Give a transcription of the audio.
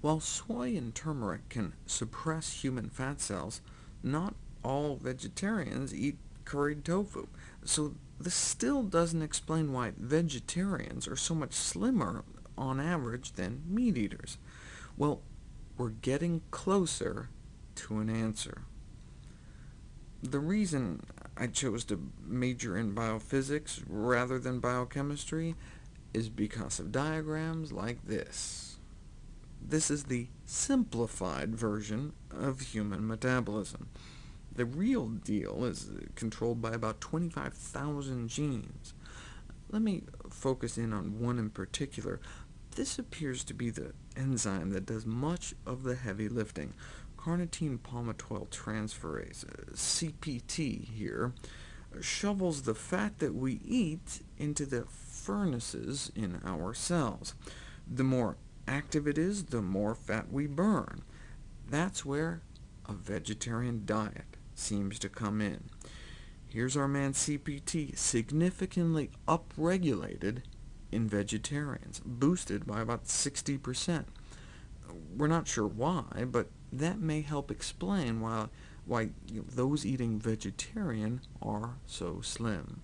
While soy and turmeric can suppress human fat cells, not all vegetarians eat curried tofu, so this still doesn't explain why vegetarians are so much slimmer on average than meat-eaters. Well, we're getting closer to an answer. The reason I chose to major in biophysics rather than biochemistry is because of diagrams like this. This is the simplified version of human metabolism. The real deal is controlled by about 25,000 genes. Let me focus in on one in particular. This appears to be the enzyme that does much of the heavy lifting. Carnitine palmitoyl transferase, CPT here, shovels the fat that we eat into the furnaces in our cells. The more active it is, the more fat we burn. That's where a vegetarian diet seems to come in. Here's our man CPT, significantly upregulated in vegetarians, boosted by about 60%. We're not sure why, but that may help explain why, why you know, those eating vegetarian are so slim.